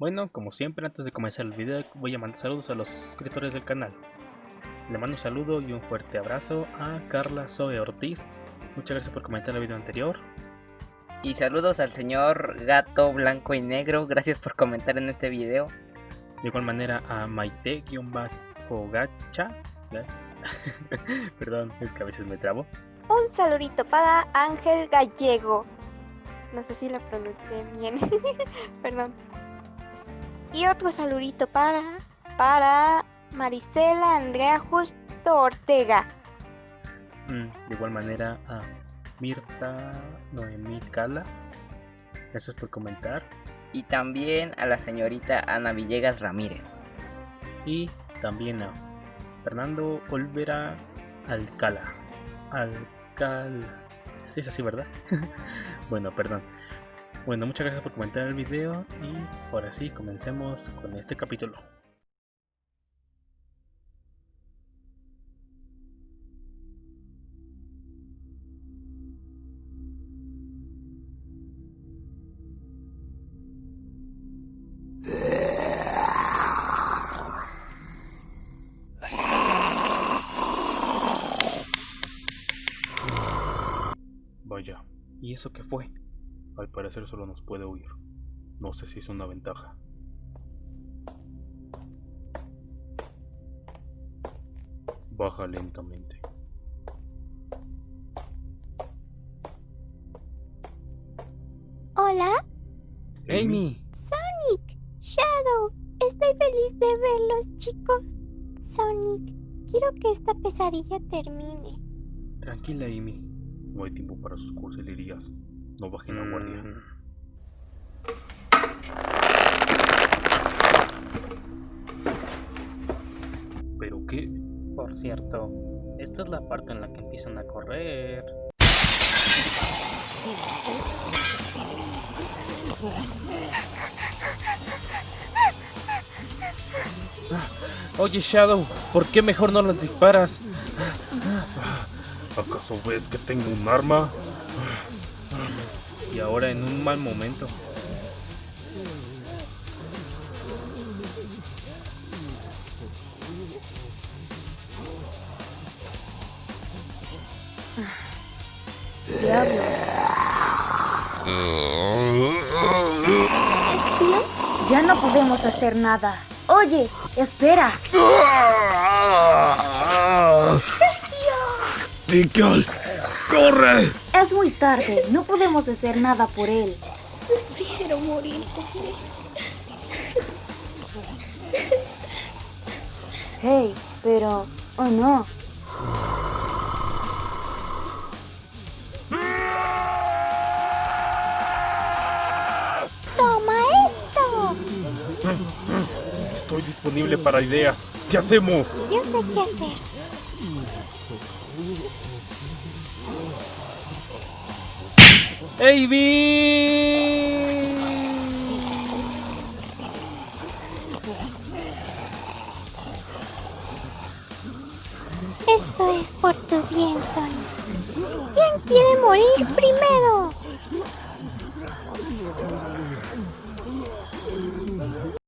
Bueno, como siempre, antes de comenzar el video voy a mandar saludos a los suscriptores del canal. Le mando un saludo y un fuerte abrazo a Carla Zoe Ortiz. Muchas gracias por comentar el video anterior. Y saludos al señor Gato Blanco y Negro, gracias por comentar en este video. De igual manera a Maite-Gacha. Perdón, es que a veces me trabo. Un saludito para Ángel Gallego. No sé si lo pronuncié bien. Perdón. Y otro saludito para, para Marisela Andrea Justo Ortega. Mm, de igual manera a Mirta Noemí Cala. Gracias por comentar. Y también a la señorita Ana Villegas Ramírez. Y también a Fernando Olvera Alcala. Alcal. Sí, es así, ¿verdad? bueno, perdón. Bueno, muchas gracias por comentar el video y ahora sí, comencemos con este capítulo. Vaya, ¿y eso qué fue? Al parecer solo nos puede oír. No sé si es una ventaja. Baja lentamente. Hola, ¡Amy! Sonic, Shadow. Estoy feliz de verlos, chicos. Sonic, quiero que esta pesadilla termine. Tranquila, Amy. No hay tiempo para sus cursilerías. No bajen la guardia. ¿Pero qué? Por cierto, esta es la parte en la que empiezan a correr. Oye Shadow, ¿por qué mejor no las disparas? ¿Acaso ves que tengo un arma? Y ahora en un mal momento. Tío, ya no podemos hacer nada. Oye, espera. Corre. Es muy tarde. No podemos hacer nada por él. Prefiero morir Hey, pero... Oh no. ¡Toma esto! Estoy disponible para ideas. ¿Qué hacemos? Yo sé qué hacer. ¡Amy! Esto es por tu bien, Sonic. ¿Quién quiere morir primero?